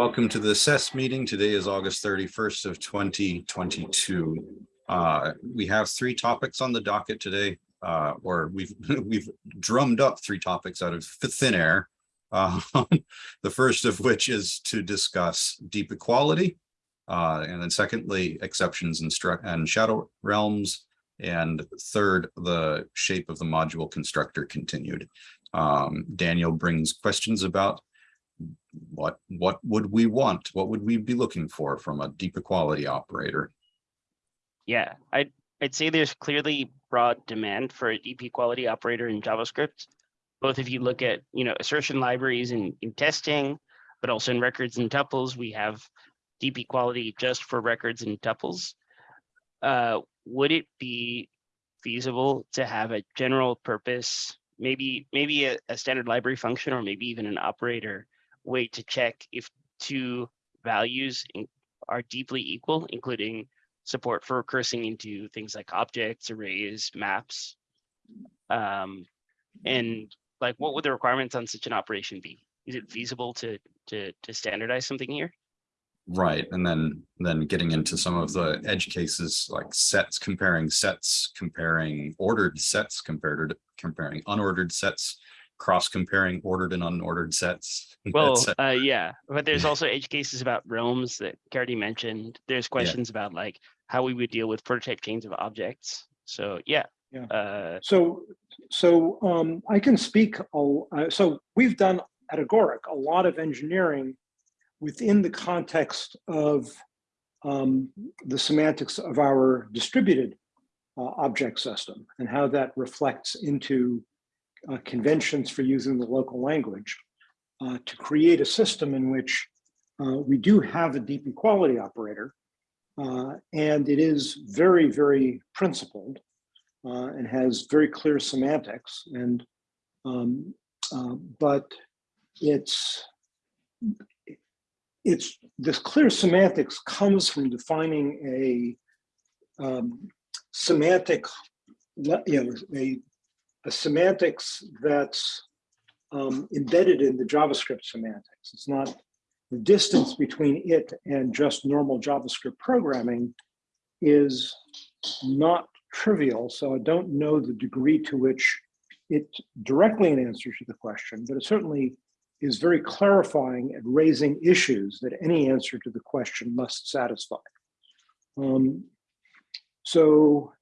Welcome to the SES meeting. Today is August 31st of 2022. Uh, we have three topics on the docket today, uh, or we've we've drummed up three topics out of thin air. Uh, the first of which is to discuss deep equality, uh, and then secondly, exceptions and, and shadow realms, and third, the shape of the module constructor continued. Um, Daniel brings questions about what what would we want? What would we be looking for from a deep equality operator? Yeah, I'd, I'd say there's clearly broad demand for a deep equality operator in JavaScript. Both if you look at, you know, assertion libraries in, in testing, but also in records and tuples, we have deep equality just for records and tuples. Uh, would it be feasible to have a general purpose, maybe maybe a, a standard library function or maybe even an operator way to check if two values in, are deeply equal, including support for recursing into things like objects, arrays, maps. Um, and like, what would the requirements on such an operation be? Is it feasible to to to standardize something here? Right, and then then getting into some of the edge cases like sets, comparing sets, comparing ordered sets compared comparing unordered sets, cross comparing ordered and unordered sets. Well, uh, yeah, but there's also edge cases about realms that Caridy mentioned. There's questions yeah. about like how we would deal with prototype chains of objects. So yeah. Yeah. Uh, so so um, I can speak. Uh, so we've done at Agoric a lot of engineering within the context of um, the semantics of our distributed uh, object system and how that reflects into uh, conventions for using the local language uh, to create a system in which uh, we do have a deep equality operator uh, and it is very, very principled uh, and has very clear semantics and um, but it's it's this clear semantics comes from defining a um, semantic you know a a semantics that's um, embedded in the JavaScript semantics. It's not the distance between it and just normal JavaScript programming is not trivial. So I don't know the degree to which it directly an answer to the question, but it certainly is very clarifying at raising issues that any answer to the question must satisfy. Um, so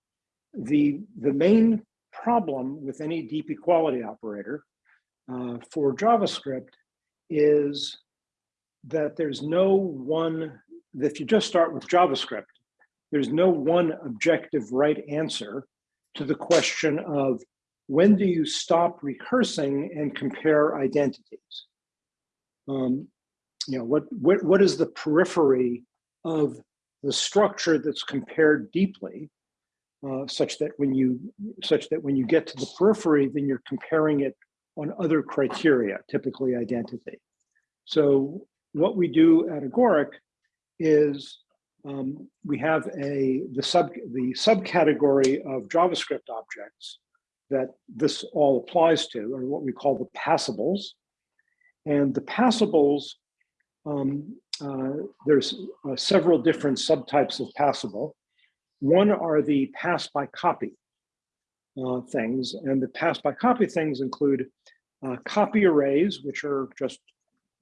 the, the main problem with any deep equality operator uh, for JavaScript is that there's no one, if you just start with JavaScript, there's no one objective right answer to the question of when do you stop recursing and compare identities? Um, you know, what, what, what is the periphery of the structure that's compared deeply uh, such that when you such that when you get to the periphery, then you're comparing it on other criteria, typically identity. So what we do at Agoric is um, we have a the sub the subcategory of JavaScript objects that this all applies to, or what we call the passables. And the passables, um, uh, there's uh, several different subtypes of passable. One are the pass by copy uh, things, and the pass by copy things include uh, copy arrays, which are just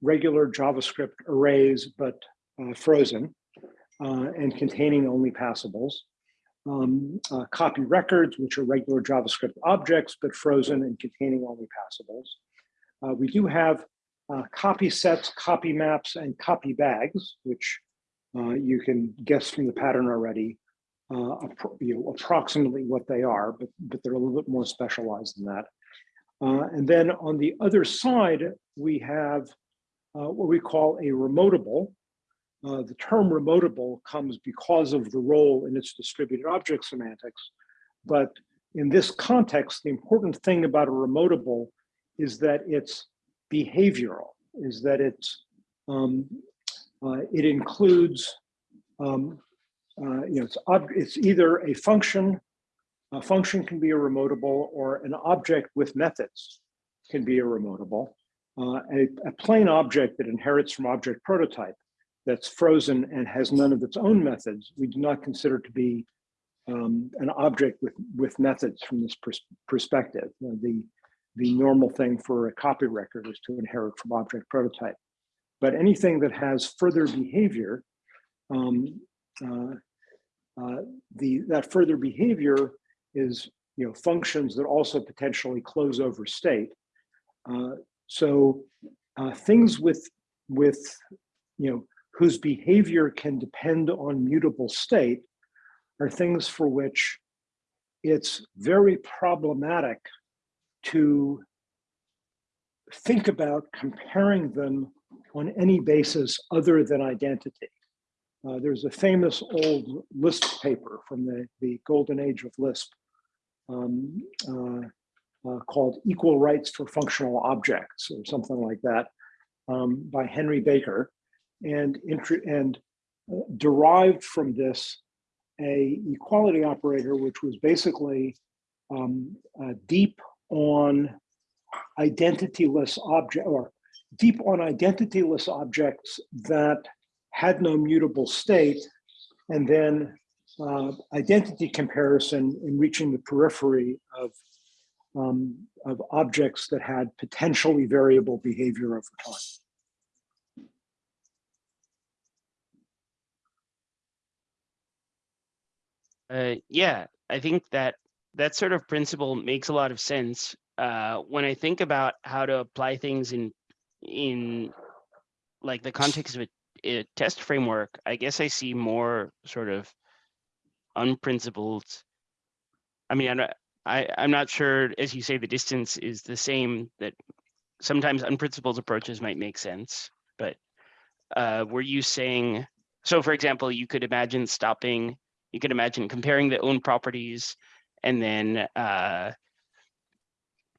regular JavaScript arrays, but uh, frozen uh, and containing only passables. Um, uh, copy records, which are regular JavaScript objects, but frozen and containing only passables. Uh, we do have copy sets, copy maps, and copy bags, which you can guess from the pattern already uh, you know, approximately what they are, but, but they're a little bit more specialized than that. Uh, and then on the other side, we have uh, what we call a remotable. Uh, the term remotable comes because of the role in its distributed object semantics. But in this context, the important thing about a remotable is that it's behavioral, is that it's um, uh, it includes um, uh, you know, it's, it's either a function, a function can be a remotable or an object with methods can be a remotable. uh, a, a plain object that inherits from object prototype that's frozen and has none of its own methods, we do not consider to be um, an object with, with methods from this pers perspective. Uh, the, the normal thing for a copy record is to inherit from object prototype. But anything that has further behavior, um, uh, uh, the that further behavior is you know functions that also potentially close over state. Uh, so uh, things with with you know whose behavior can depend on mutable state are things for which it's very problematic to think about comparing them on any basis other than identity. Uh, there's a famous old Lisp paper from the, the golden age of Lisp um, uh, uh, called Equal Rights for Functional Objects or something like that um, by Henry Baker. And, and uh, derived from this a equality operator, which was basically um, deep on identityless object or deep on identityless objects that had no mutable state, and then uh, identity comparison in reaching the periphery of, um, of objects that had potentially variable behavior over time. Uh, yeah, I think that that sort of principle makes a lot of sense. Uh, when I think about how to apply things in in like the context of a, a test framework, I guess I see more sort of unprincipled. I mean, I'm not, I, I'm not sure, as you say, the distance is the same, that sometimes unprincipled approaches might make sense, but uh, were you saying, so for example, you could imagine stopping, you could imagine comparing the own properties and then, uh,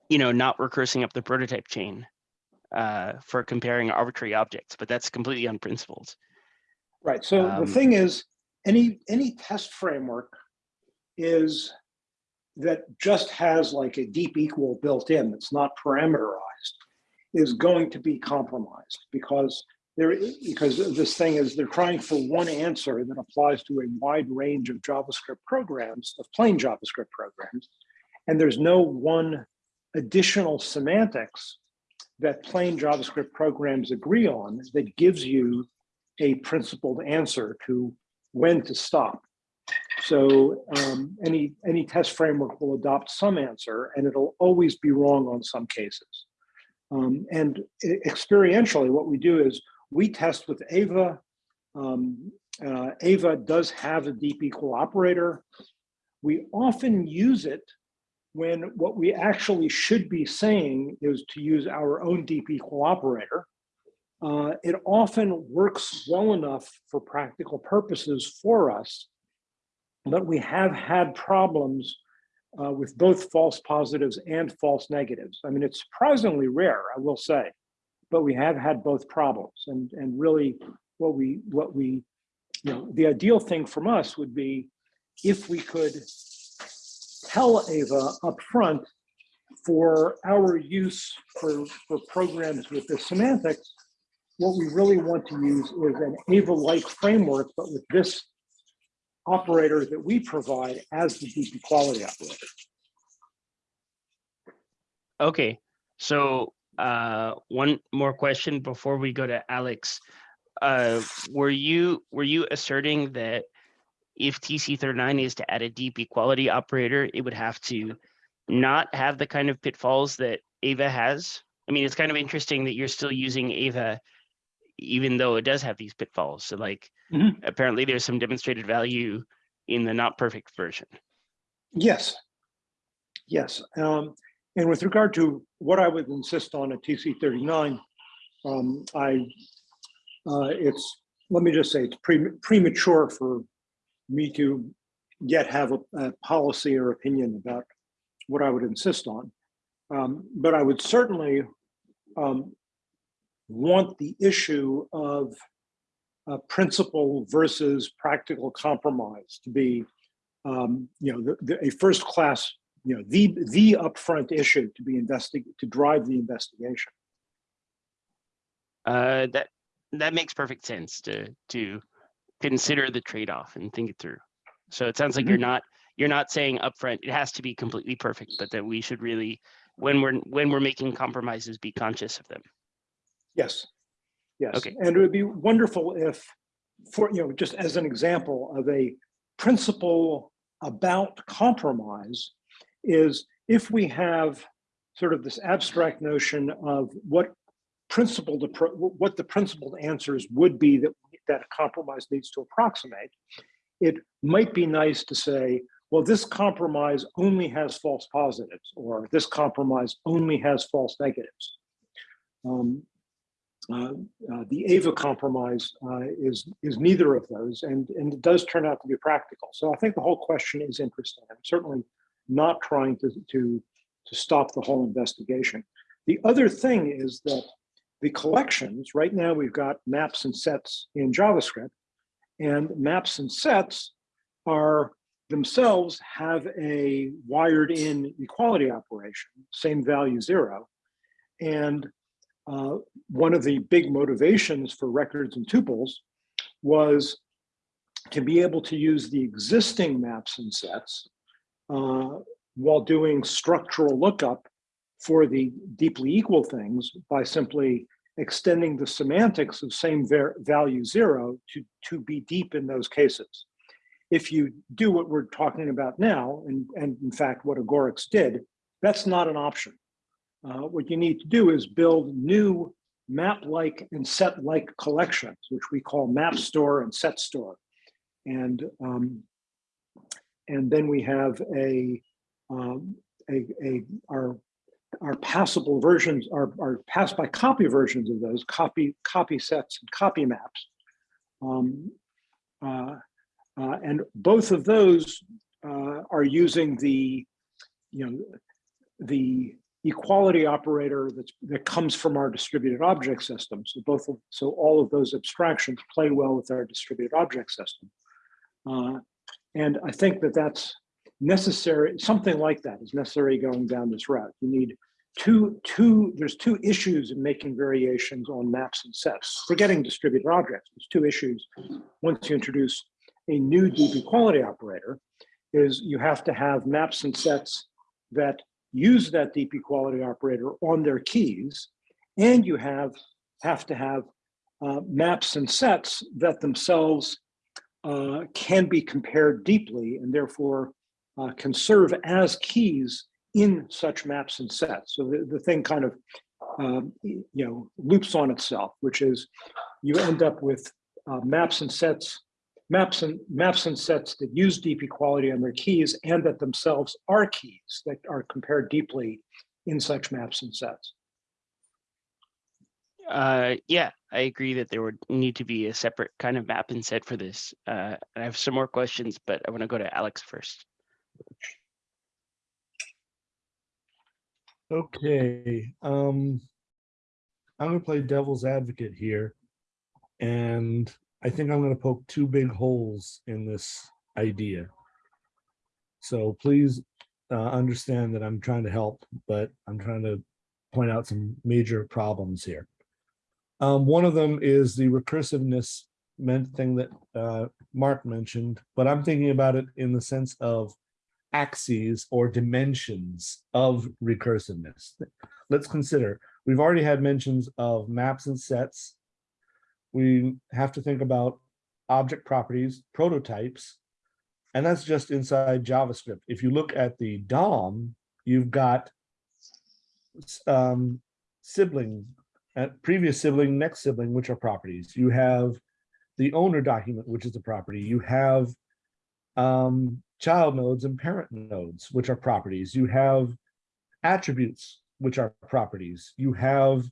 you know, not recursing up the prototype chain uh, for comparing arbitrary objects, but that's completely unprincipled. Right. So Um, the thing is, any any test framework is that just has like a deep equal built in that's not parameterized is going to be compromised because there because this thing is they're trying for one answer that applies to a wide range of JavaScript programs of plain JavaScript programs and there's no one additional semantics that plain JavaScript programs agree on that gives you a principled answer to when to stop. So um, any, any test framework will adopt some answer and it'll always be wrong on some cases. Um, and experientially, what we do is we test with Ava. Um, uh, Ava does have a deep equal operator. We often use it when what we actually should be saying is to use our own deep equal operator. Uh, it often works well enough for practical purposes for us, but we have had problems uh, with both false positives and false negatives. I mean, it's surprisingly rare, I will say, but we have had both problems. And, and really what we, what we, you know, the ideal thing from us would be if we could tell Ava upfront for our use for, for programs with the semantics, what we really want to use is an Ava-like framework, but with this operator that we provide as the deep equality operator. Okay, so uh, one more question before we go to Alex. Uh, were you were you asserting that if TC39 is to add a deep equality operator, it would have to not have the kind of pitfalls that Ava has? I mean, it's kind of interesting that you're still using Ava, even though it does have these pitfalls. So like, Mhm. apparently there's some demonstrated value in the not perfect version. Yes. Yes. Um, and with regard to what I would insist on at TC39, um, I, uh, it's, let me just say, it's pre premature for me to yet have a, a policy or opinion about what I would insist on. Um, but I would certainly um, want the issue of uh, principle versus practical compromise to be, um, you know, the, the, a first class, you know, the the upfront issue to be investigated to drive the investigation. Uh, that, that makes perfect sense to, to consider the trade-off and think it through. So it sounds like you're mm-hmm. not, you're not saying upfront, it has to be completely perfect, but that we should really, when we're, when we're making compromises, be conscious of them. Yes. Yes, Okay. and it would be wonderful if, for, you know, just as an example of a principle about compromise is if we have sort of this abstract notion of what principled, appro- what the principled answers would be that, that a compromise needs to approximate, it might be nice to say, well, this compromise only has false positives, or this compromise only has false negatives. Um, uh, uh, the AVA compromise uh, is is neither of those, and and it does turn out to be practical. So I think the whole question is interesting. I'm certainly not trying to to to stop the whole investigation. The other thing is that the collections right now we've got maps and sets in JavaScript, and maps and sets are themselves have a wired in equality operation, same value zero, and uh, one of the big motivations for records and tuples was to be able to use the existing maps and sets uh, while doing structural lookup for the deeply equal things by simply extending the semantics of same value zero to, to be deep in those cases. If you do what we're talking about now, and, and in fact what Agorix did, that's not an option. Uh, what you need to do is build new map-like and set-like collections, which we call map store and set store. And, um, and then we have a, um, a, a, our, our passable versions, our, our pass by copy versions of those copy, copy sets and copy maps. Um, uh, uh, and both of those uh, are using the, you know, the equality operator that's, that comes from our distributed object system. So both of, so all of those abstractions play well with our distributed object system. Uh, and I think that that's necessary, something like that is necessary going down this route. You need two, two, there's two issues in making variations on maps and sets. Forgetting distributed objects, there's two issues. Once you introduce a new deep equality operator, is you have to have maps and sets that use that deep equality operator on their keys, and you have have to have uh, maps and sets that themselves uh, can be compared deeply and therefore uh, can serve as keys in such maps and sets. So the, the thing kind of um, you know loops on itself, which is you end up with uh, maps and sets maps and maps and sets that use deep equality on their keys and that themselves are keys that are compared deeply in such maps and sets. Uh, yeah, I agree that there would need to be a separate kind of map and set for this. Uh, I have some more questions, but I want to go to Alex first. Okay, um, I'm gonna play devil's advocate here. And I think I'm gonna poke two big holes in this idea. So please, uh, understand that I'm trying to help, but I'm trying to point out some major problems here. Um, one of them is the recursiveness meant thing that, uh, Mark mentioned, but I'm thinking about it in the sense of axes or dimensions of recursiveness. Let's consider, we've already had mentions of maps and sets. We have to think about object properties, prototypes, and that's just inside JavaScript. If you look at the DOM, you've got um, sibling, uh, previous sibling, next sibling, which are properties. You have the owner document, which is a property. You have um, child nodes and parent nodes, which are properties. You have attributes, which are properties. You have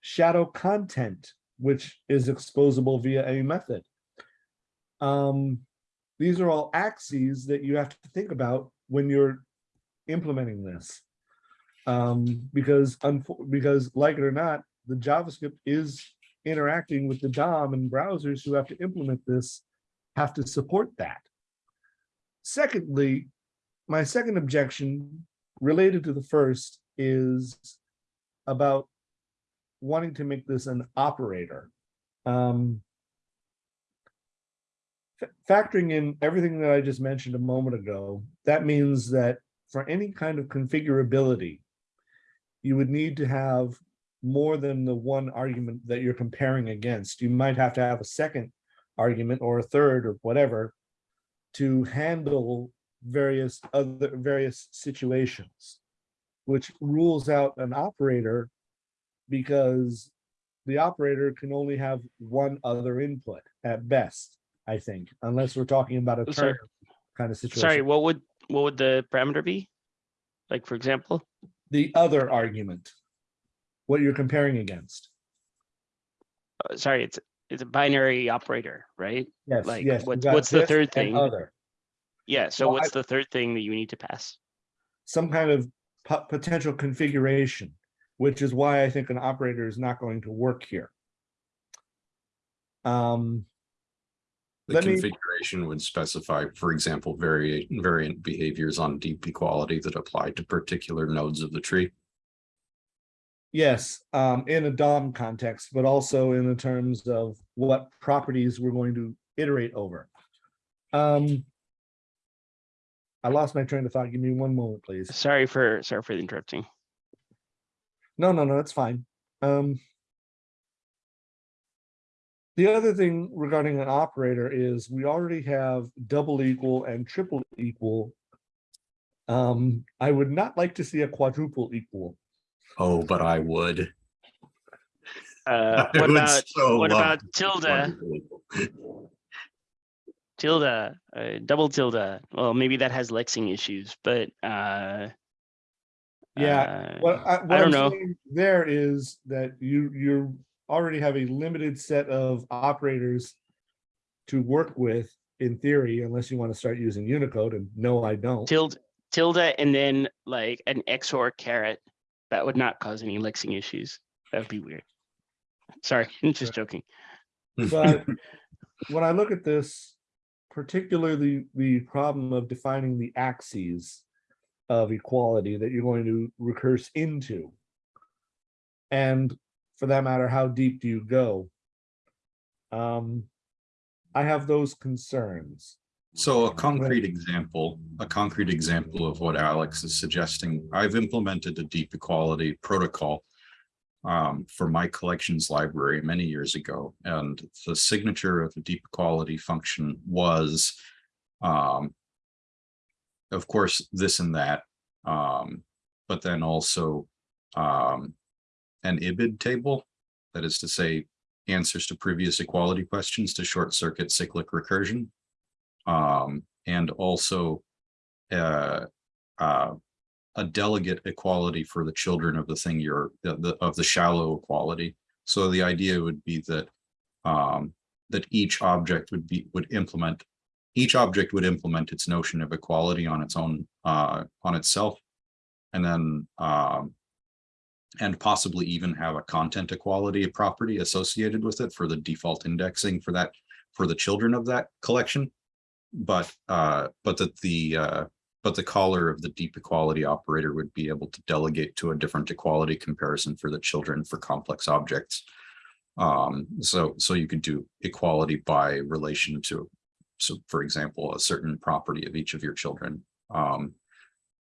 shadow content, which is exposable via a method. Um, these are all axes that you have to think about when you're implementing this. Um, because, because like it or not, the JavaScript is interacting with the DOM and browsers who have to implement this have to support that. Secondly, my second objection related to the first is about wanting to make this an operator. Um. Factoring in everything that I just mentioned a moment ago, that means that for any kind of configurability. You would need to have more than the one argument that you're comparing against. You might have to have a second argument or a third or whatever. To handle various other various situations. Which rules out an operator. Because the operator can only have one other input at best, I think, unless we're talking about a Sorry. turn kind of situation. Sorry, what would, what would the parameter be? Like, for example, The other argument. What you're comparing against. uh, sorry, it's, it's a binary operator, right? Yes, Like, yes. what- what's the third thing? Other, Yeah, so Well, I- what's the third thing that you need to pass? some kind of potential configuration, which is why I think an operator is not going to work here. Um, The Let me- configuration would specify, for example, variant variant behaviors on deep equality that apply to particular nodes of the tree. Yes, um, in a DOM context, but also in the terms of what properties we're going to iterate over. Um. I lost my train of thought. Give me one moment, please. Sorry for, sorry for the interrupting. No, no, no, that's fine. Um. The other thing regarding an operator is we already have double equal and triple equal. Um, I would not like to see a quadruple equal. Oh, but I would. Uh, I what would about, so what about a tilde, tilde, uh, double tilde? Well, maybe that has lexing issues, but, uh. Yeah, uh, What I, what don't I'm know. saying there is that you, you already have a limited set of operators. To work with in theory, unless you want to start using Unicode and no, I don't. Tilde, tilde, and then like an XOR caret, that would not cause any lexing issues. That would be weird. Sorry, I'm just joking. But when I look at this, particularly the problem of defining the axes of equality that you're going to recurse into. And for that matter, how deep do you go? Um, I have those concerns. So a concrete example, a concrete example of what Alex is suggesting, I've implemented a deep equality protocol. Um, for my collections library many years ago, and the signature of the deep equality function was. Um. Of course, this and that, um, but then also, um. An IBID table, that is to say, answers to previous equality questions to short circuit cyclic recursion. Um, and also uh, uh, a delegate equality for the children of the thing you're, the, of the shallow equality. So the idea would be that um, that each object would be, would implement, each object would implement its notion of equality on its own, uh, on itself. And then um, and possibly even have a content equality property associated with it for the default indexing for that, for the children of that collection. But, uh, but that the, uh, but the caller of the deep equality operator would be able to delegate to a different equality comparison for the children for complex objects. Um, so, so you could do equality by relation to, so for example, a certain property of each of your children. Um,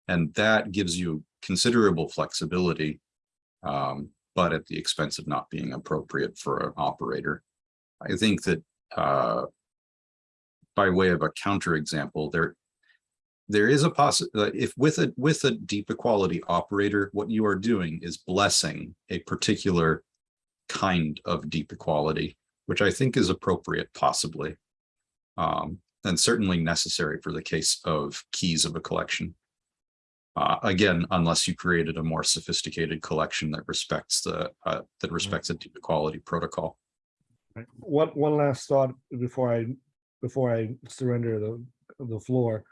and that gives you considerable flexibility um, but at the expense of not being appropriate for an operator. I think that, uh, by way of a counterexample, there, there is a possi, uh, if with a, with a deep equality operator, what you are doing is blessing a particular kind of deep equality, which I think is appropriate possibly. Um, and certainly necessary for the case of keys of a collection. Uh, again, unless you created a more sophisticated collection that respects the, uh, that respects a deep equality protocol. One, one last thought before I, before I surrender the, the floor.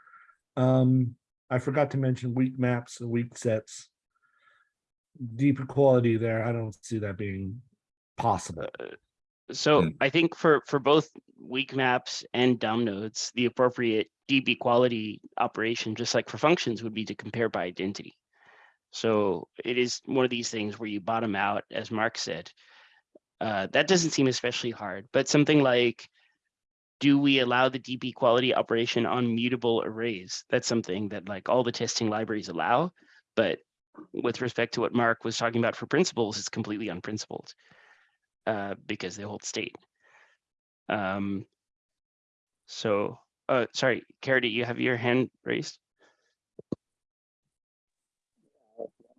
Um, I forgot to mention weak maps and weak sets. Deep equality there, I don't see that being possible. So Mm. I think for, for both weak maps and DOM nodes, the appropriate deep equality operation, just like for functions, would be to compare by identity. So it is one of these things where you bottom out, as Mark said. Uh, that doesn't seem especially hard, but something like, do we allow the deep equality operation on mutable arrays? That's something that like all the testing libraries allow, but with respect to what Mark was talking about for principles, it's completely unprincipled uh, because they hold state. Um, so, uh, sorry, Caridy, you have your hand raised?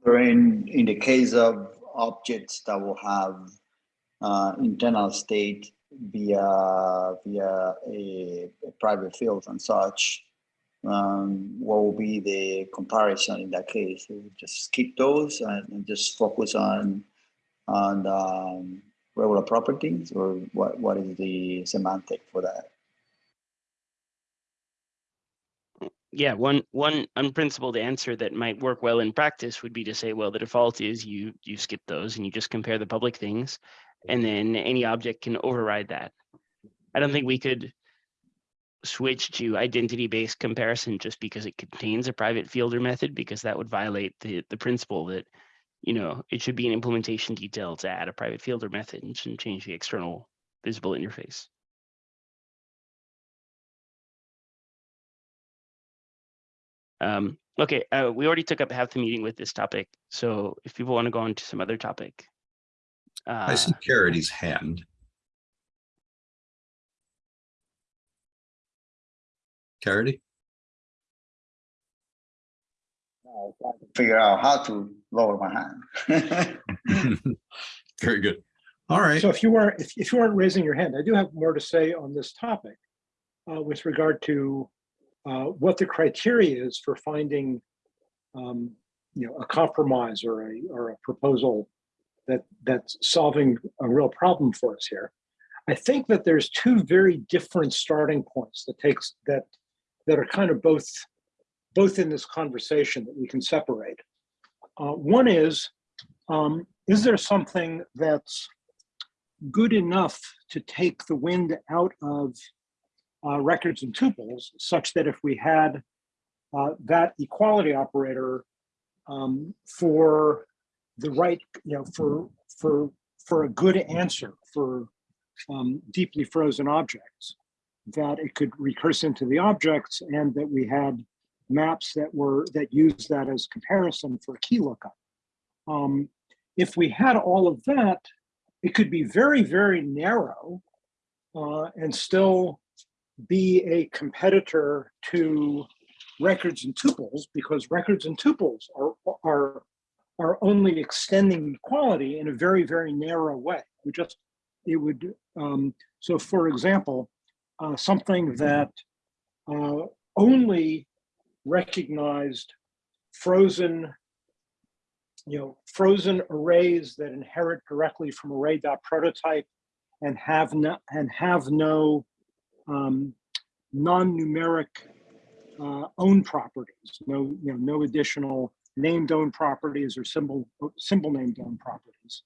In, in the case of objects that will have uh, internal state via via a, a private field and such, um, what will be the comparison in that case? Just skip those and, and just focus on on um, regular properties, or what what is the semantic for that? Yeah, one one unprincipled answer that might work well in practice would be to say, well, the default is you you skip those and you just compare the public things, and then any object can override that. I don't think we could switch to identity-based comparison just because it contains a private fielder method, because that would violate the the principle that, you know, it should be an implementation detail to add a private fielder method and shouldn't change the external visible interface. Um, okay, uh, we already took up half the meeting with this topic, so if people want to go on to some other topic. I Uh, see Caridy's hand. Caridy? I can figure out how to lower my hand. Very good. All right. So if you weren't, if, if you weren't raising your hand, I do have more to say on this topic uh, with regard to uh, what the criteria is for finding, um, you know, a compromise or a, or a proposal that, that's solving a real problem for us here. I think that there's two very different starting points that takes, that, that are kind of both, both in this conversation that we can separate. Uh, One is, um, is there something that's good enough to take the wind out of uh, records and tuples such that if we had uh, that equality operator um, for the right, you know, for for for a good answer for um, deeply frozen objects, that it could recurse into the objects and that we had maps that were that used that as comparison for a key lookup. Um, if we had all of that, it could be very, very narrow uh, and still be a competitor to records and tuples because records and tuples are, are, are only extending equality in a very, very narrow way. We just, it would, um, so for example, uh, something that uh, only recognized frozen you know, frozen arrays that inherit directly from array.prototype and have no and have no um, non-numeric uh, own properties, no, you know, no additional named own properties or symbol symbol named own properties,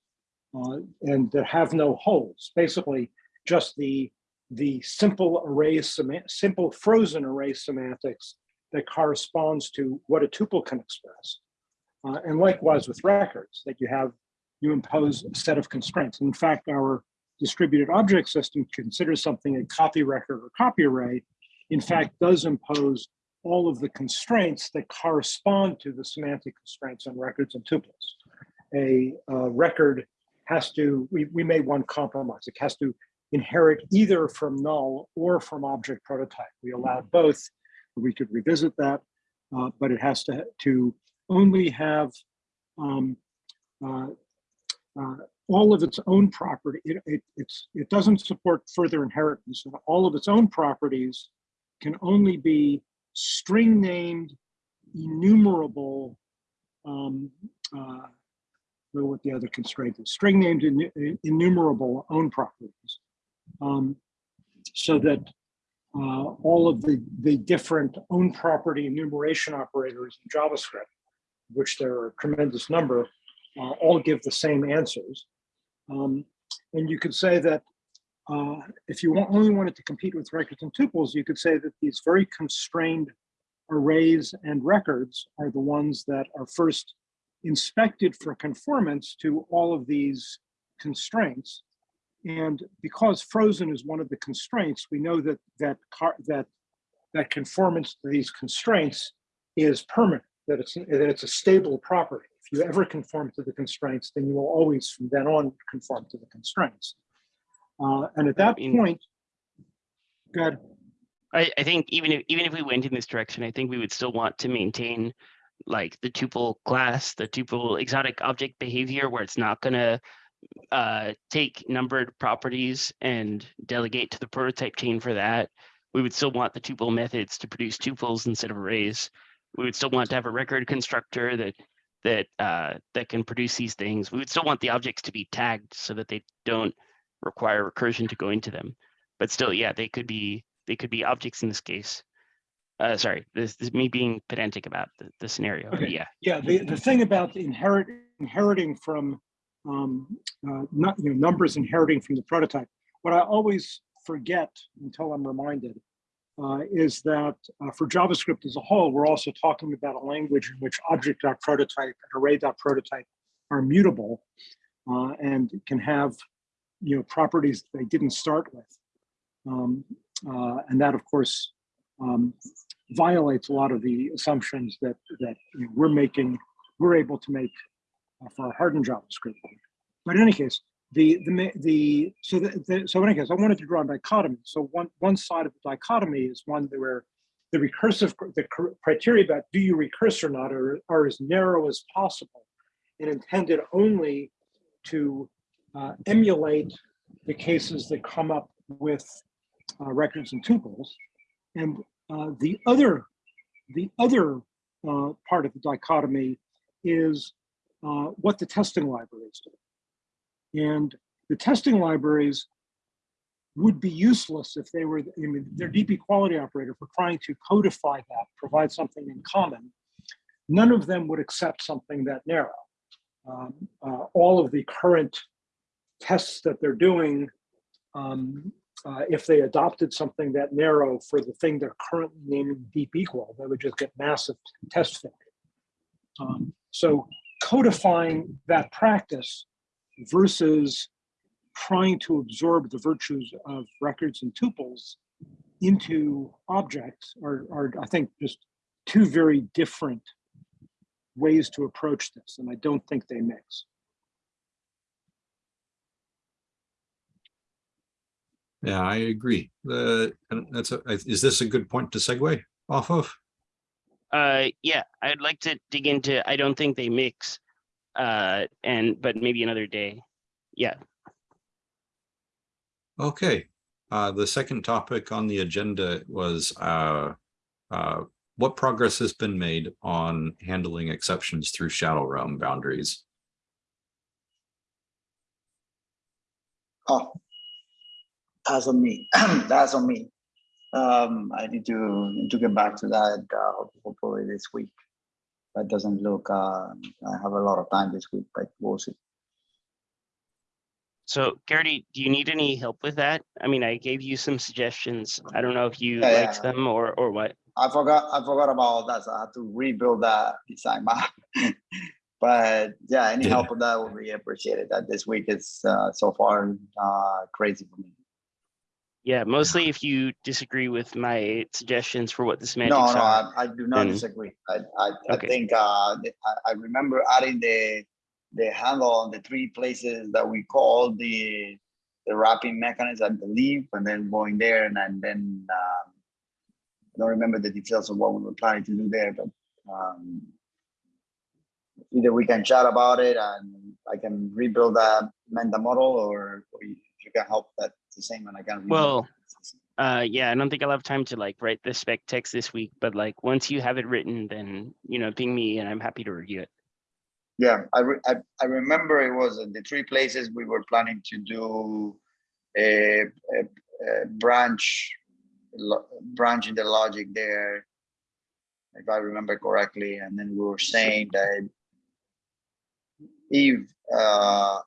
uh, and that have no holes. Basically, just the the simple array simple frozen array semantics that corresponds to what a tuple can express. Uh, and likewise with records that you have, you impose a set of constraints. In fact, our distributed object system considers something a copy record or copy array, in fact, does impose all of the constraints that correspond to the semantic constraints on records and tuples. A uh, record has to, we, we made one compromise. It has to inherit either from null or from object prototype. We allowed both. We could revisit that, uh, but it has to, to only have um, uh, uh, all of its own property. It, it, it's, it doesn't support further inheritance. All of its own properties can only be string named, enumerable, um, uh, what the other constraint is, string named in enumerable own properties. Um, so that uh, all of the, the different own property enumeration operators in JavaScript which there are a tremendous number, uh, all give the same answers. Um, and you could say that uh, if you only wanted to compete with records and tuples, you could say that these very constrained arrays and records are the ones that are first inspected for conformance to all of these constraints. And because frozen is one of the constraints, we know that that car, that that conformance to these constraints is permanent, that it's that it's a stable property. If you ever conform to the constraints, then you will always from then on conform to the constraints. Uh, and at that mean- point, good. I, I think even if, even if we went in this direction, I think we would still want to maintain like the tuple class, the tuple exotic object behavior, where it's not gonna uh, take numbered properties and delegate to the prototype chain for that. We would still want the tuple methods to produce tuples instead of arrays. We would still want to have a record constructor that that uh, that can produce these things. We would still want the objects to be tagged so that they don't require recursion to go into them. But still, yeah, they could be they could be objects in this case. Uh, sorry, this, this is me being pedantic about the, the scenario. Okay. Yeah, Yeah, the, the thing about inherit, inheriting from, um, uh, not, you know, numbers inheriting from the prototype, what I always forget until I'm reminded uh, is that uh, for JavaScript as a whole, we're also talking about a language in which object.prototype and array.prototype are mutable uh, and can have, you know, properties they didn't start with. Um, uh, and that, of course, um, violates a lot of the assumptions that that you know, we're making, we're able to make uh, for hardened JavaScript. But in any case, the the the so the, the so in any case, I wanted to draw a dichotomy. So one one side of the dichotomy is one where the recursive the criteria about do you recurse or not are, are as narrow as possible and intended only to uh, emulate the cases that come up with uh, records and tuples. And uh, the other, the other uh, part of the dichotomy is uh, what the testing libraries do. And the testing libraries would be useless if they were, I mean, they're deep equality operator for trying to codify that, provide something in common. None of them would accept something that narrow. Um, uh, all of the current tests that they're doing um, uh, if they adopted something that narrow for the thing they're currently naming deep equal, they would just get massive test failure. Um, so codifying that practice versus trying to absorb the virtues of records and tuples into objects are, are I think, just two very different ways to approach this, and I don't think they mix. Yeah, I agree. The, that's, a is this a good point to segue off of? uh, yeah, I'd like to dig into. I don't think they mix, uh, and but maybe another day. Yeah, Okay, uh, the second topic on the agenda was, uh, uh, what progress has been made on handling exceptions through shadow realm boundaries? Oh, that's on me. that's on me. Um, I need to to get back to that uh, hopefully this week. That doesn't look. Uh, I have a lot of time this week, but we'll see. So Caridy, do you need any help with that? I mean, I gave you some suggestions. I don't know if you Yeah, liked yeah. them or or what. I forgot. I forgot about that. So I have to rebuild that design map. but yeah, any Yeah. help with that would be appreciated. That this week is uh, so far uh, crazy for me. Yeah, mostly if you disagree with my suggestions for what the semantics No, no, are. I, I do not then- disagree. I, I, I Okay. think, uh, I, I remember adding the, the handle on the three places that we called the, the wrapping mechanism, I believe, and then going there and then, then, um, I don't remember the details of what we were planning to do there, but, um, either we can chat about it and I can rebuild that Menda model or, or you you can help that the same and I rebuild Well. Uh, yeah, I don't think I'll have time to like write the spec text this week, but like once you have it written, then you know, ping me and I'm happy to review it. Yeah, I, re- I, I remember it was the three places we were planning to do a, a, a branch, branch in the logic there, if I remember correctly, and then we were saying that if uh,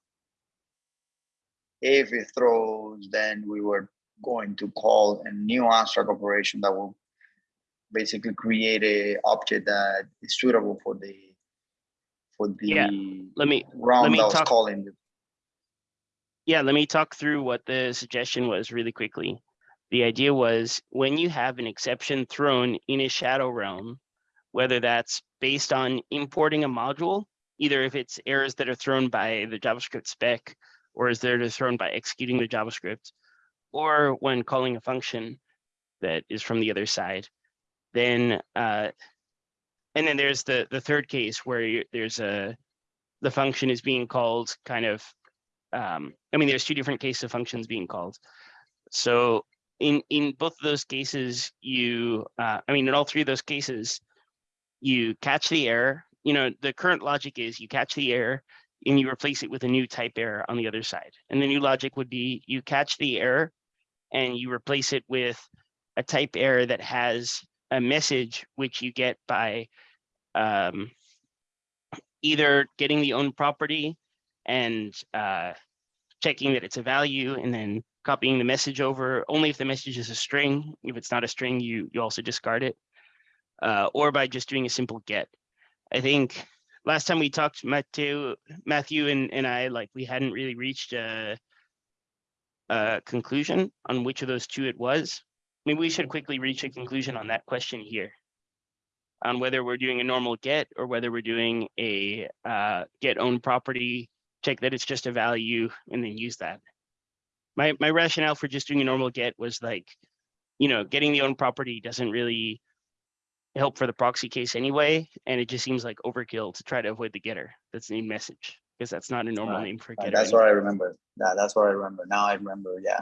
if it throws, then we were going to call a new abstract operation that will basically create a object that is suitable for the for the Yeah, Let me, round me that talk- calling. Yeah, let me talk through what the suggestion was really quickly. The idea was when you have an exception thrown in a shadow realm, whether that's based on importing a module, either if it's errors that are thrown by the JavaScript spec, or is there thrown by executing the JavaScript, or when calling a function that is from the other side, then uh, and then there's the the third case where you, there's a the function is being called kind of um, I mean, there's two different cases of functions being called. So in in both of those cases, you uh, I mean, in all three of those cases, you catch the error. You know, the current logic is you catch the error and you replace it with a new type error on the other side. And the new logic would be you catch the error and you replace it with a type error that has a message which you get by um, either getting the own property and uh, checking that it's a value and then copying the message over only if the message is a string. If it's not a string, you you also discard it. Uh, or by just doing a simple get. I think last time we talked, Matthew, Matthew and, and I, like we hadn't really reached a, conclusion on which of those two it was. Maybe we should quickly reach a conclusion on that question here. On whether we're doing a normal get or whether we're doing a uh, get own property check that it's just a value and then use that. My my rationale for just doing a normal get was like, you know, getting the own property doesn't really help for the proxy case anyway, and it just seems like overkill to try to avoid the getter. That's the message because that's not a normal Right. name for a Uh, getter. That's what I remember. That, that's what I remember. Now I remember, yeah.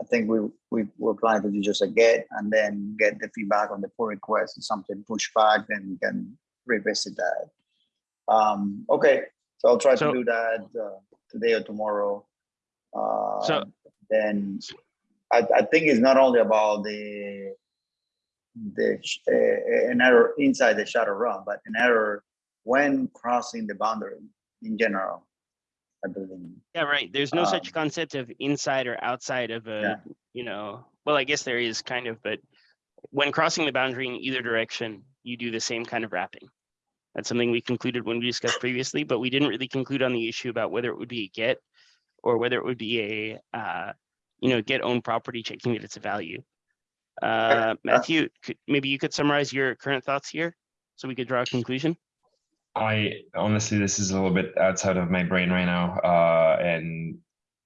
I think we, we were planning to do just a get and then get the feedback on the pull request and something push back and can revisit that. Um, okay, so I'll try to do that uh, today or tomorrow. So- Uh, Then I, I think it's not only about the the uh, an error inside the shadow realm, but an error when crossing the boundary in general. I believe. Yeah, right. There's no such Um, concept of inside or outside of a, Yeah. you know, well, I guess there is kind of, but when crossing the boundary in either direction, you do the same kind of wrapping. That's something we concluded when we discussed previously, but we didn't really conclude on the issue about whether it would be a get or whether it would be a, uh, you know, get own property checking that it's a value. Uh, Matthew, could, maybe you could summarize your current thoughts here so we could draw a conclusion? I honestly, this is a little bit outside of my brain right now, uh, and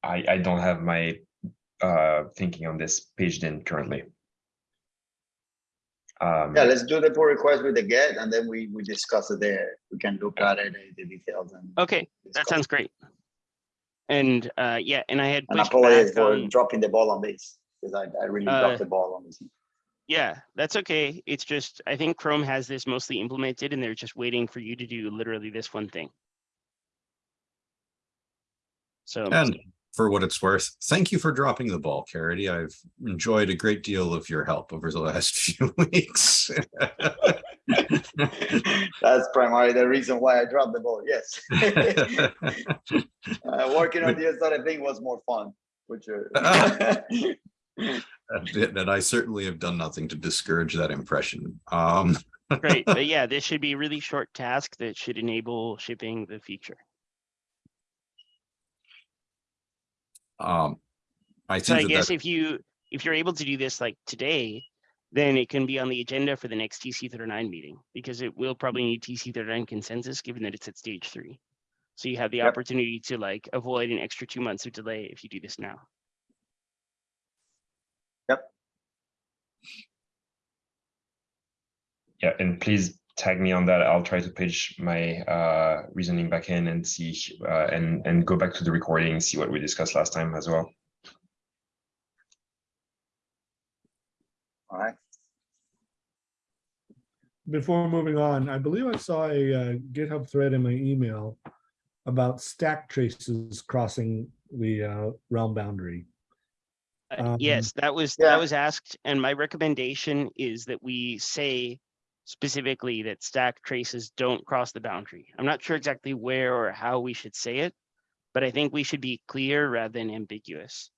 I I don't have my uh, thinking on this paged in currently. Um, Yeah, let's do the pull request with the get and then we, we discuss it there. We can look at it, uh, the details and. Okay, that sounds great. And, uh, yeah, and I had And pushed apologize back for on. dropping the ball on this, because I, I really Uh, dropped the ball on this. Yeah, that's okay. It's just, I think Chrome has this mostly implemented and they're just waiting for you to do literally this one thing. So, And for what it's worth, thank you for dropping the ball, Caridy. I've enjoyed a great deal of your help over the last few weeks. That's primarily the reason why I dropped the ball, yes. Uh, Working on the other thing was more fun, which. uh, And I certainly have done nothing to discourage that impression. Um, great, but yeah, this should be a really short task that should enable shipping the feature. um, I So I that guess that, if you, if you're able to do this like today, then it can be on the agenda for the next TC thirty-nine meeting, because it will probably need TC thirty-nine consensus, given that it's at stage three. So you have the Yep. opportunity to like avoid an extra two months of delay if you do this now. Yeah, and please tag me on that. I'll try to pitch my uh, reasoning back in and see uh, and and go back to the recording, see what we discussed last time as well. All right, Before moving on, I believe I saw a uh, GitHub thread in my email about stack traces crossing the uh, realm boundary. Uh, Um, Yes, that was, yeah. that was asked, and my recommendation is that we say specifically that stack traces don't cross the boundary. I'm not sure exactly where or how we should say it, but I think we should be clear rather than ambiguous.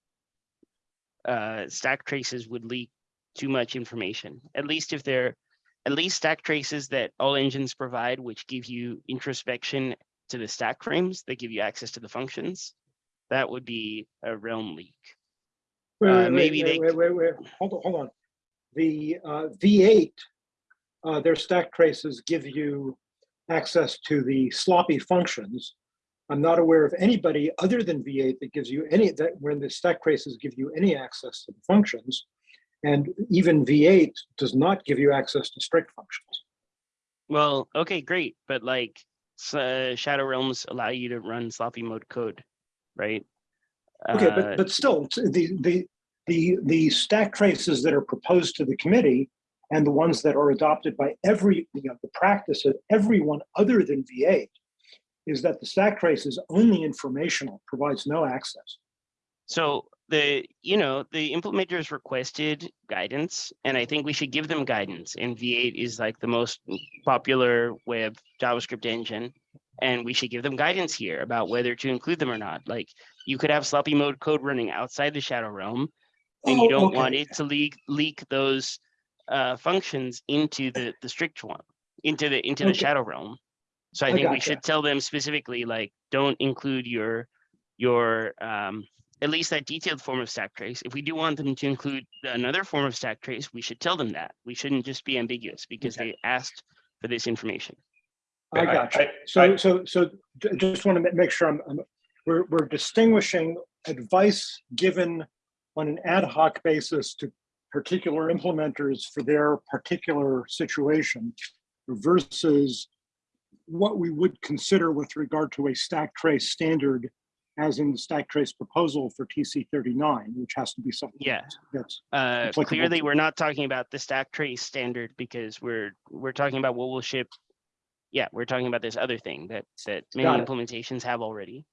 Uh, stack traces would leak too much information, at least if they're, at least stack traces that all engines provide, which give you introspection to the stack frames that give you access to the functions, that would be a realm leak. Wait, Uh, wait, wait, maybe wait, they- Wait, wait, wait, hold on, hold on. The uh, V8, uh, their stack traces give you access to the sloppy functions. I'm not aware of anybody other than V8 that gives you any, that when the stack traces give you any access to the functions. And even V8 does not give you access to strict functions. Well, okay, great, but like uh, Shadow Realms allow you to run sloppy mode code, right? Okay, Uh, but, but still, the, the, the, the stack traces that are proposed to the committee and the ones that are adopted by every, you know, the practice of everyone other than V8 is that the stack trace is only informational, provides no access. So the, you know, the implementers requested guidance, and I think we should give them guidance. And V8 is like the most popular web JavaScript engine. And we should give them guidance here about whether to include them or not. Like you could have sloppy mode code running outside the shadow realm. And you Oh, don't want it to leak, leak those uh, functions into the, the strict one, into the, into the shadow realm. So I I think we gotcha. should tell them specifically, like, don't include your, your, um, at least that detailed form of stack trace. If we do want them to include another form of stack trace, we should tell them that. We shouldn't just be ambiguous because Okay. they asked for this information. I I- got you. I- So, I- so, so just want to make sure I'm, I'm, we're, we're distinguishing advice given on an ad hoc basis to particular implementers for their particular situation versus what we would consider with regard to a stack trace standard as in the stack trace proposal for TC thirty-nine, which has to be something Yeah. that's, Uh, clearly, we're not talking about the stack trace standard because we're, we're talking about what will ship. Yeah, we're talking about this other thing that, that many implementations have already.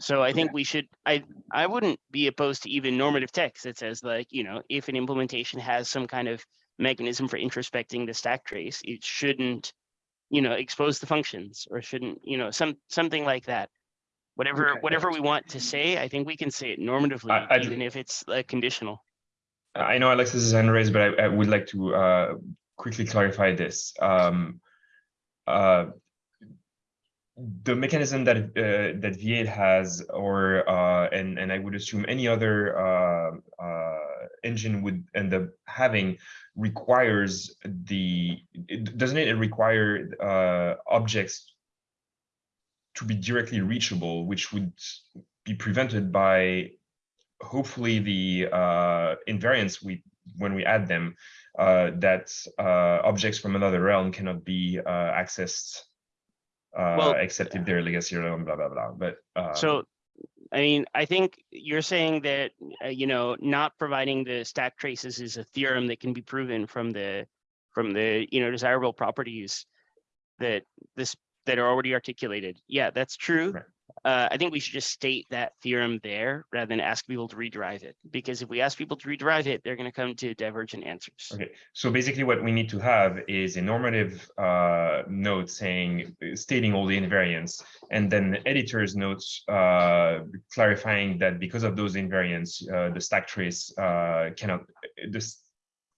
So I think we should, I, I wouldn't be opposed to even normative text that says like, you know, if an implementation has some kind of mechanism for introspecting the stack trace, it shouldn't, you know, expose the functions or shouldn't, you know, some, something like that. Whatever, Okay. whatever we want to say, I think we can say it normatively, I- even if it's like conditional. I know Alexis is hand raised, but I, I would like to uh, quickly clarify this. Um, uh, the mechanism that uh, that V8 has, or uh, and and I would assume any other uh, uh, engine would end up having, requires the doesn't it require uh, objects to be directly reachable, which would be prevented by hopefully the uh, invariants we when we add them that objects from another realm cannot be accessed uh, Well, except if they're legacy blah blah blah. But um, So, I mean, I think you're saying that, uh, you know, not providing the stack traces is a theorem that can be proven from the, from the, you know, desirable properties that this, that are already articulated. Yeah, that's true. Right. Uh, I think we should just state that theorem there rather than ask people to rederive it. Because if we ask people to rederive it, they're gonna come to divergent answers. Okay, so basically what we need to have is a normative uh, note saying, stating all the invariants, and then the editor's notes uh, clarifying that because of those invariants, uh, the stack trace uh, cannot, this,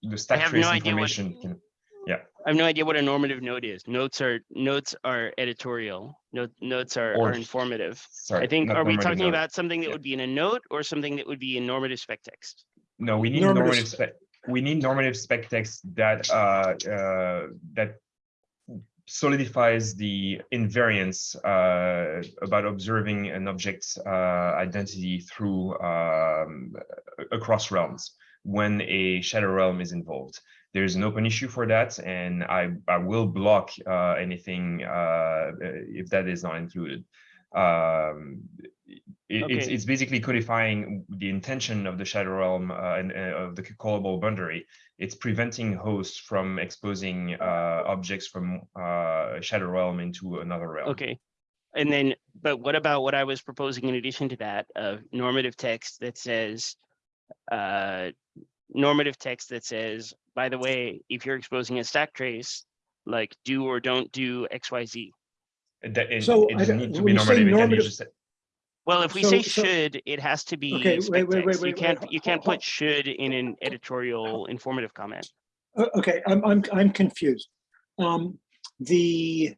the stack trace no idea what- information can, I have no idea what a normative note is. Notes are, notes are editorial. Note, notes are, Or- are informative. sorry. I think, are we talking note. about something that Yeah. would be in a note or something that would be in normative spec text? No, we need Normative normative spec- spec, we need normative spec text that, uh, uh, that solidifies the invariance, uh, about observing an object's, uh, identity through, um, across realms when a shadow realm is involved. There's an open issue for that, and I, I will block, uh, anything, uh, if that is not included. Um, it- it's, Okay. it's basically codifying the intention of the shadow realm uh, and uh, of the callable boundary. It's preventing hosts from exposing uh, objects from uh, shadow realm into another realm. Okay. And then, but what about what I was proposing in addition to that of normative text that says, uh, normative text that says, by the way, if you're exposing a stack trace, like do or don't do X, Y, Z. That, it, So, it doesn't need to be say normative. It can be normative- just Well, if we So- say so- should, it has to be Okay, spec wait, wait, wait, text. You wait, wait, can't, ho- you can't ho- put should in an editorial informative comment. Uh, Okay, I'm, I'm, I'm confused. Um, the,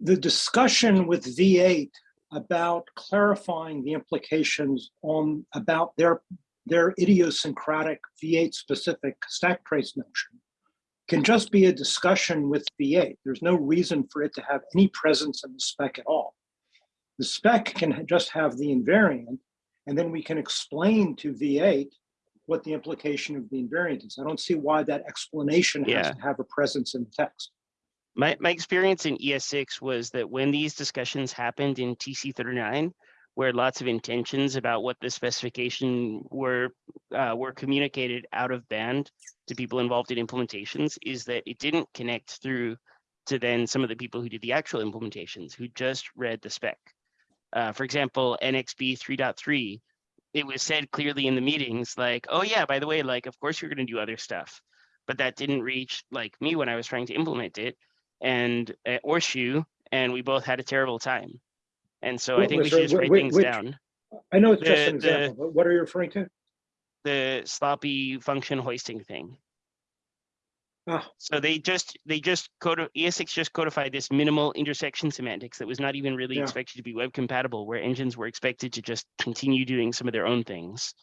the discussion with V8 about clarifying the implications on, about their, their idiosyncratic V8 specific stack trace notion can just be a discussion with V8. There's no reason for it to have any presence in the spec at all. The spec can just have the invariant, and then we can explain to V8 what the implication of the invariant is. I don't see why that explanation has Yeah. to have a presence in the text. My, my experience in ES6 was that when these discussions happened in TC39, where lots of intentions about what the specification were, uh, were communicated out of band to people involved in implementations, is that it didn't connect through to then some of the people who did the actual implementations, who just read the spec. Uh, for example, Annex B 3.3, it was said clearly in the meetings, like, oh yeah, by the way, like, of course you're gonna do other stuff. But that didn't reach like me when I was trying to implement it and uh, or Shu, and we both had a terrible time. And so I think we should there- just write whi- things which- down. I know it's just an the- example, but what are you referring to? The sloppy function hoisting thing. Ah, So they just they just code ES6 just codified this minimal intersection semantics that was not even really Yeah. expected to be web compatible, where engines were expected to just continue doing some of their own things.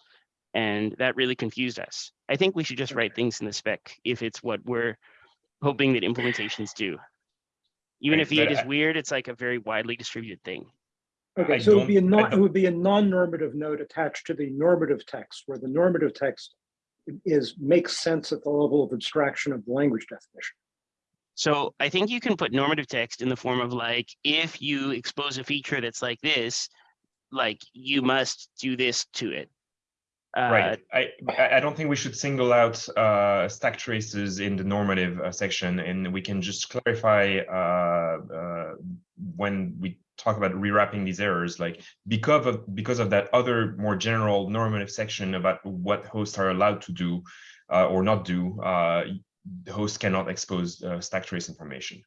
And that really confused us. I think we should just write things in the spec if it's what we're hoping that implementations do. Even Right, if V8 is I- weird, it's like a very widely distributed thing. Okay, I so it would be a non, it would be a non-normative note attached to the normative text, where the normative text is, makes sense at the level of abstraction of the language definition. So I think you can put normative text in the form of like, if you expose a feature that's like this, like you must do this to it. Uh, Right. I, I I don't think we should single out uh, stack traces in the normative uh, section, and we can just clarify uh, uh, when we talk about rewrapping these errors, like because of because of that other more general normative section about what hosts are allowed to do uh, or not do. Uh, the host cannot expose uh, stack trace information.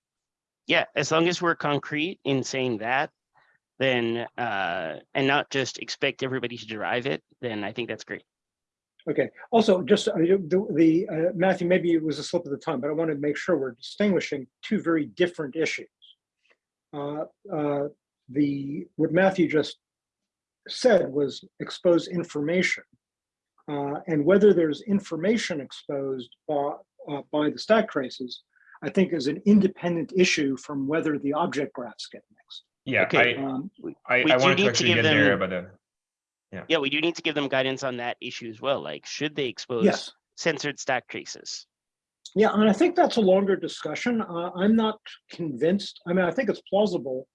Yeah, as long as we're concrete in saying that, then, uh, and not just expect everybody to derive it, then I think that's great. Okay, also, just uh, the, the, uh, Matthew, maybe it was a slip of the tongue, but I want to make sure we're distinguishing two very different issues. Uh, uh, The, what Matthew just said was expose information. Uh, And whether there's information exposed by, uh, by the stack traces, I think is an independent issue from whether the object graphs get mixed. Yeah, Okay. I, Um, I, we I do wanted need to to actually give get there, them- but uh, Yeah, we do need to give them guidance on that issue as well. Like, should they expose Yes. censored stack traces? Yeah, and I think that's a longer discussion. Uh, I'm not convinced. I mean, I think it's plausible,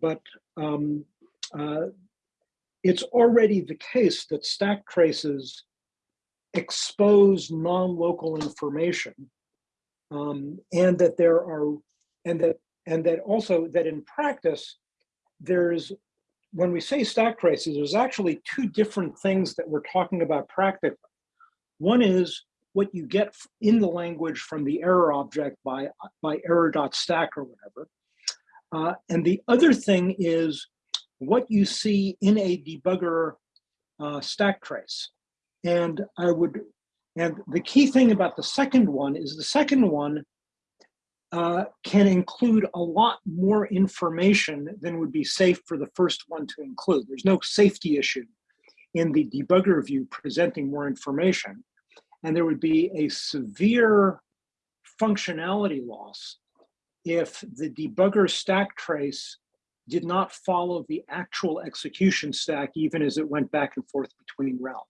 but um, uh, it's already the case that stack traces expose non-local information, um, and that there are, and that, and that also that in practice, there's when we say stack traces, there's actually two different things that we're talking about practically. One is what you get in the language from the error object by, by error.stack or whatever. Uh, and the other thing is what you see in a debugger uh, stack trace. And I would, and the key thing about the second one is the second one uh, can include a lot more information than would be safe for the first one to include. There's no safety issue in the debugger view presenting more information. And there would be a severe functionality loss if the debugger stack trace did not follow the actual execution stack, even as it went back and forth between realms.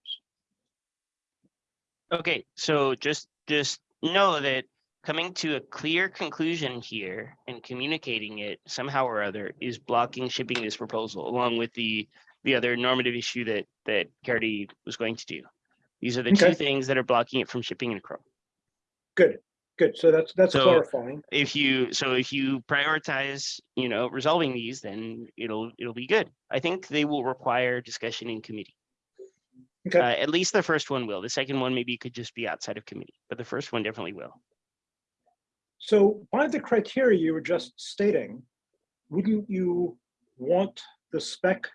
Okay, so just, just know that coming to a clear conclusion here and communicating it somehow or other is blocking shipping this proposal along with the, the other normative issue that, that Caridy was going to do. These are the two things that are blocking it from shipping in Chrome. Good, good. So that's that's So- clarifying. If you, so if you prioritize, you know, resolving these, then it'll, it'll be good. I think they will require discussion in committee. Okay. Uh, at least the first one will. The second one maybe could just be outside of committee, but the first one definitely will. So by the criteria you were just stating, wouldn't you want the spec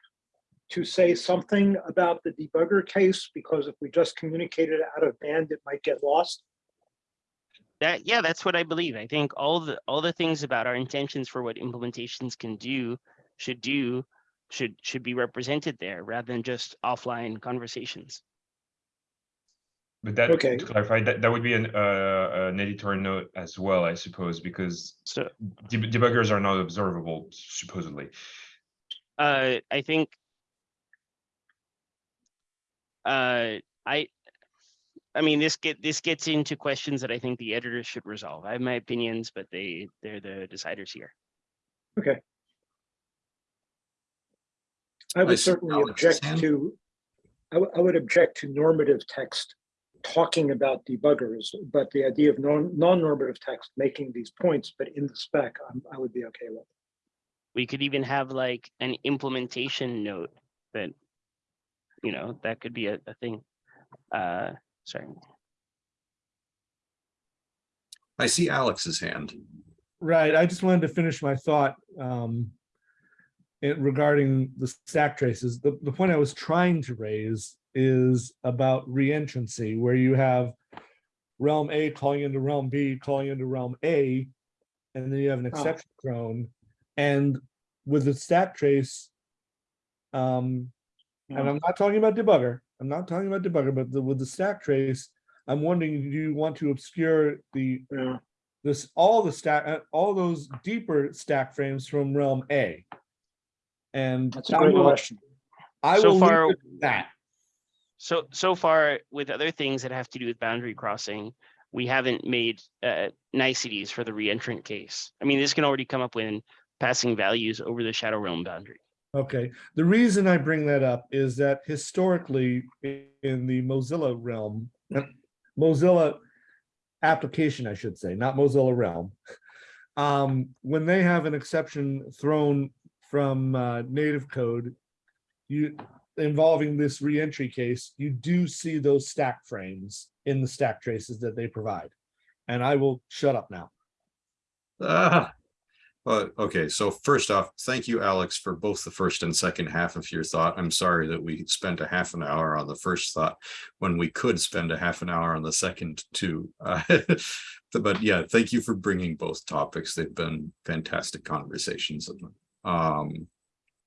to say something about the debugger case? Because if we just communicated out of band, it might get lost. That, yeah, that's what I believe. I think all the, all the things about our intentions for what implementations can do, should do, should, should be represented there rather than just offline conversations. But that, Okay. to clarify, that, that would be an, uh, an editor note as well, I suppose, because So, deb- debuggers are not observable supposedly. uh, I think uh, I, I mean, this get, this gets into questions that I think the editors should resolve. I have my opinions, but they, they're the deciders here. Okay. I would see certainly object to, I would, I would object to normative text talking about debuggers, but the idea of non, non-normative text making these points, but in the spec, I'm, I would be okay with. We could even have like an implementation note that, you know, that could be a, a thing. Uh, sorry. I see Alex's hand. Right, I just wanted to finish my thought um it- regarding the stack traces. The, the point I was trying to raise is about reentrancy, where you have realm A calling into realm B, calling into realm A, and then you have an exception thrown. And with the stack trace, um, and I'm not talking about debugger, I'm not talking about debugger, but the, with the stack trace, I'm wondering, do you want to obscure the Yeah, this, all the stack, uh, all those deeper stack frames from realm A. And that's a great will- question. I So will leave far- that. So, so far with other things that have to do with boundary crossing, we haven't made uh, niceties for the reentrant case. I mean, this can already come up when passing values over the shadow realm boundary. Okay, the reason I bring that up is that historically in the Mozilla realm, Mozilla application, I should say, not Mozilla realm. Um, when they have an exception thrown from uh, native code, you involving this reentry case, you do see those stack frames in the stack traces that they provide. And I will shut up now. Ah. But, okay, so first off, thank you, Alex, for both the first and second half of your thought. I'm sorry that we spent a half an hour on the first thought when we could spend a half an hour on the second too. Uh, But yeah, thank you for bringing both topics. They've been fantastic conversations. Um,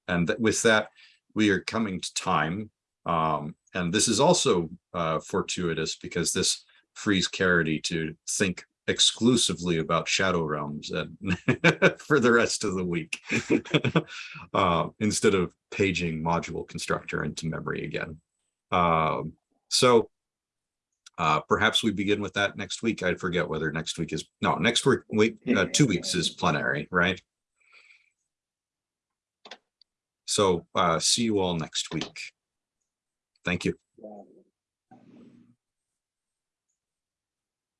and that- with that, we are coming to time. Um, and this is also uh, fortuitous because this frees Caridy to think exclusively about shadow realms and for the rest of the week uh, instead of paging module constructor into memory again. Um, so uh, perhaps we begin with that next week. I forget whether next week is, no, next week, week, uh, two weeks is plenary, right? So uh, see you all next week. Thank you.